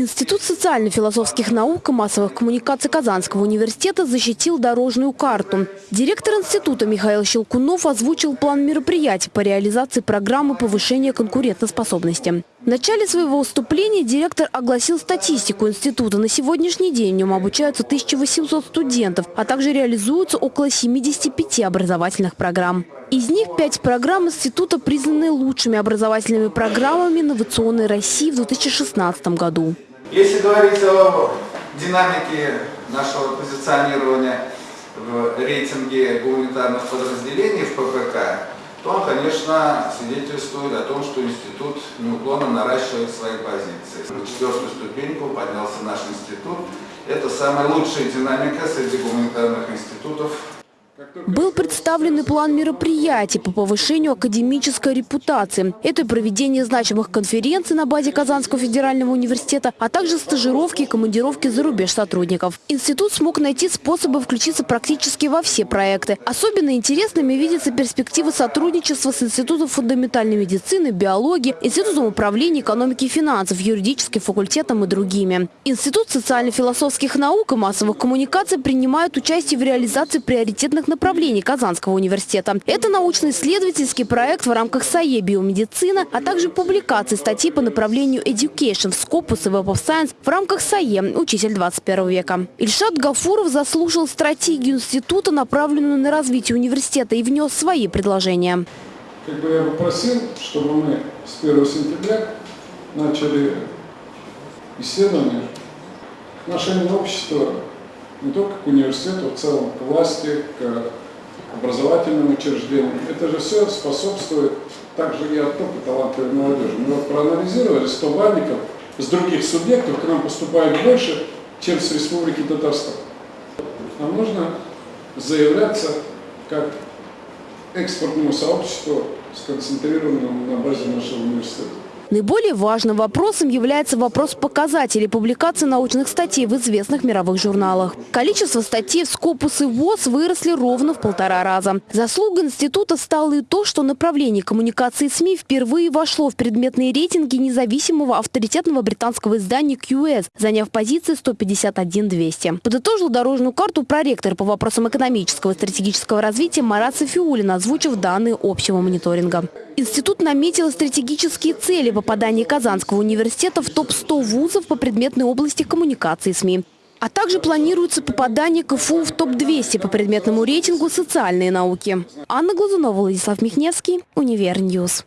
Институт социально-философских наук и массовых коммуникаций Казанского университета защитил дорожную карту. Директор института Михаил Щелкунов озвучил план мероприятий по реализации программы повышения конкурентоспособности. В начале своего выступления директор огласил статистику института. На сегодняшний день в нем обучаются 1800 студентов, а также реализуются около 75 образовательных программ. Из них пять программ института признаны лучшими образовательными программами инновационной России в 2016 году. Если говорить о динамике нашего позиционирования в рейтинге гуманитарных подразделений в ППК, то он, конечно, свидетельствует о том, что институт неуклонно наращивает свои позиции. На четвертую ступеньку поднялся наш институт. Это самая лучшая динамика среди гуманитарных институтов был представлен и план мероприятий по повышению академической репутации. Это проведение значимых конференций на базе Казанского федерального университета, а также стажировки и командировки за рубеж сотрудников. Институт смог найти способы включиться практически во все проекты. Особенно интересными видятся перспективы сотрудничества с Институтом фундаментальной медицины, биологии, Институтом управления экономики и финансов, юридическим факультетом и другими. Институт социально-философских наук и массовых коммуникаций принимает участие в реализации приоритетных направлений Казанского университета. Это научно-исследовательский проект в рамках САЕ биомедицина, а также публикации статей по направлению Education в Scopus и Web of Science в рамках САЕ «Учитель 21 века». Ильшат Гафуров заслушал стратегию института, направленную на развитие университета, и внес свои предложения. Как бы я попросил, чтобы мы с 1 сентября начали исследование отношения общества не только к университету, в целом к власти, к образовательным учреждениям. Это же все способствует также и оттоку талантливой молодежи. Мы вот проанализировали 100 бальников с других субъектов, к нам поступает больше, чем с Республики Татарстан. Нам нужно заявляться как экспортному сообществу, сконцентрированному на базе нашего университета. Наиболее важным вопросом является вопрос показателей публикации научных статей в известных мировых журналах. Количество статей в Скопус и ВОЗ выросли ровно в полтора раза. Заслуга института стало и то, что направление коммуникации СМИ впервые вошло в предметные рейтинги независимого авторитетного британского издания QS, заняв позиции 151-200. Подытожил дорожную карту проректор по вопросам экономического и стратегического развития Марат Софиулин, озвучив данные общего мониторинга. Институт наметил стратегические цели попадания Казанского университета в топ-100 вузов по предметной области коммуникации СМИ. А также планируется попадание КФУ в топ-200 по предметному рейтингу «Социальные науки». Анна Глазунова, Владислав Михневский, Универ News.